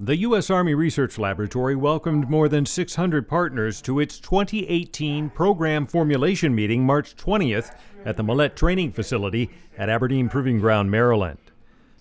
The U.S. Army Research Laboratory welcomed more than 600 partners to its 2018 program formulation meeting March 20th at the Mallette Training Facility at Aberdeen Proving Ground, Maryland.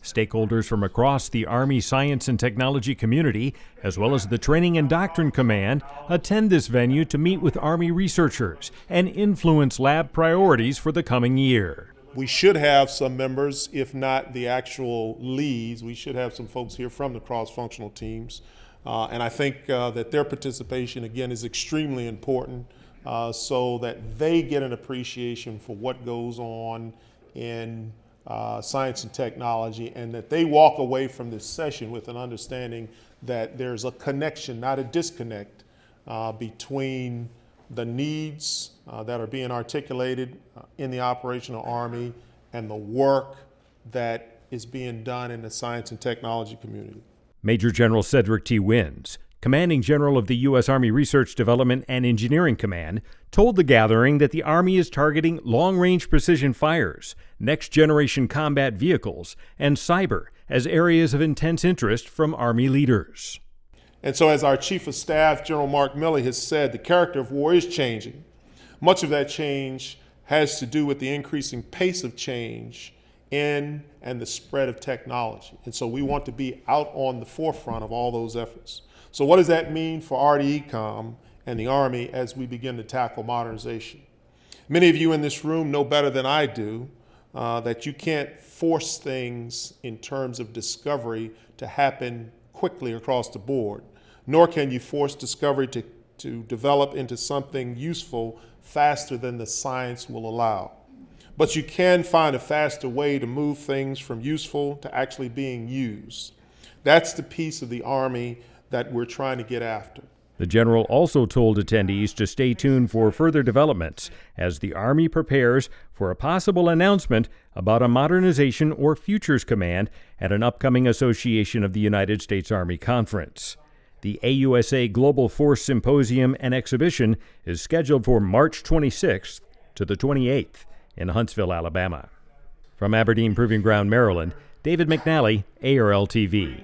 Stakeholders from across the Army science and technology community, as well as the Training and Doctrine Command, attend this venue to meet with Army researchers and influence lab priorities for the coming year we should have some members, if not the actual leads, we should have some folks here from the cross-functional teams. Uh, and I think uh, that their participation, again, is extremely important uh, so that they get an appreciation for what goes on in uh, science and technology and that they walk away from this session with an understanding that there's a connection, not a disconnect, uh, between the needs uh, that are being articulated uh, in the operational Army and the work that is being done in the science and technology community. Major General Cedric T. Wins, commanding general of the U.S. Army Research Development and Engineering Command, told the gathering that the Army is targeting long range precision fires, next generation combat vehicles, and cyber as areas of intense interest from Army leaders. And so, as our Chief of Staff, General Mark Milley, has said, the character of war is changing. Much of that change has to do with the increasing pace of change in and the spread of technology. And so we want to be out on the forefront of all those efforts. So what does that mean for RDECOM and the Army as we begin to tackle modernization? Many of you in this room know better than I do uh, that you can't force things in terms of discovery to happen quickly across the board, nor can you force discovery to, to develop into something useful faster than the science will allow. But you can find a faster way to move things from useful to actually being used. That's the piece of the Army that we're trying to get after. The general also told attendees to stay tuned for further developments as the Army prepares for a possible announcement about a modernization or futures command at an upcoming Association of the United States Army conference. The AUSA Global Force Symposium and Exhibition is scheduled for March 26th to the 28th in Huntsville, Alabama. From Aberdeen Proving Ground, Maryland, David McNally, ARL TV.